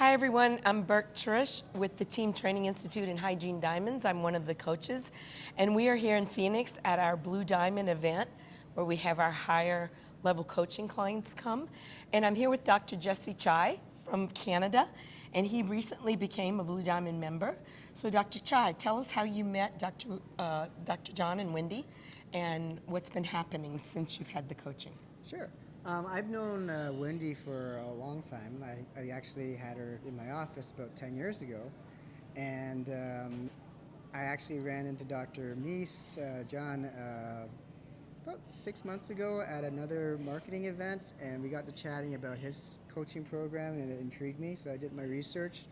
Hi everyone, I'm Burke Trish with the Team Training Institute in Hygiene Diamonds. I'm one of the coaches and we are here in Phoenix at our Blue Diamond event where we have our higher level coaching clients come. And I'm here with Dr. Jesse Chai from Canada and he recently became a Blue Diamond member. So Dr. Chai, tell us how you met Dr. Uh, Dr. John and Wendy and what's been happening since you've had the coaching. Sure. Um, I've known uh, Wendy for a long time. I, I, actually had her in my office about 10 years ago. And um, I actually ran into Dr. Meis, uh, John, uh, about six months ago at another marketing event. And we got to chatting about his coaching program and it intrigued me. So I did my research.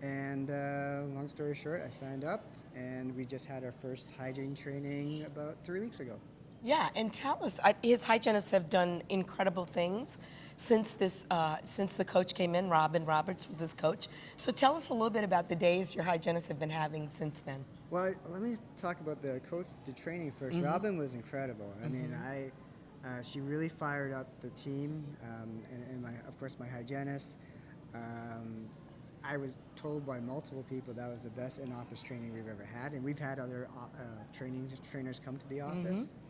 And uh, long story short, I signed up and we just had our first hygiene training about three weeks ago. Yeah, and tell us, his hygienists have done incredible things since this, uh, since the coach came in. Robin Roberts was his coach. So tell us a little bit about the days your hygienists have been having since then. Well, let me talk about the coach, the training 1st mm -hmm. Robin was incredible. I mm -hmm. mean, mm-hmm. I, uh, she really fired up the team, um, and, and, my, of course, my hygienist. Um, I was told by multiple people that was the best in-office training we've ever had, and we've had other uh, uh training trainers come to the office. Mm -hmm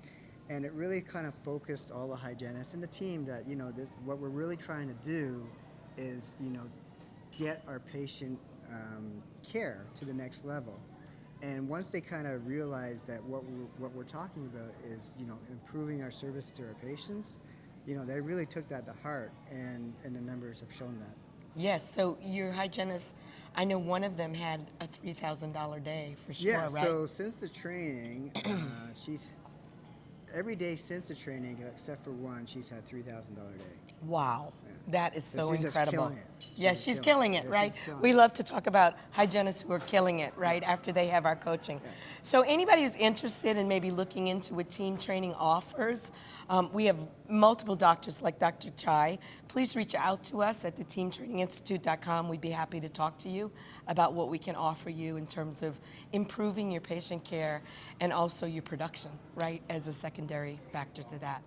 and it really kind of focused all the hygienists and the team that you know this what we're really trying to do is you know get our patient um, care to the next level and once they kind of realize that what we're, what we're talking about is you know improving our service to our patients you know they really took that to heart and and the numbers have shown that yes so your hygienist I know one of them had a $3,000 day for sure, yeah, right? so since the training, uh, she's every day since the training, except for one, she's had three thousand dollar a day. Wow. Yeah. That is so she's incredible. She's yeah, she's killing, killing it, right? Killing we love to talk about hygienists who are killing it, right, after they have our coaching. Yeah. So anybody who's interested in maybe looking into what team training offers, um, we have multiple doctors like Dr. Chai. Please reach out to us at the teamtraininginstitute.com. We'd be happy to talk to you about what we can offer you in terms of improving your patient care and also your production, right, as a secondary factor to that.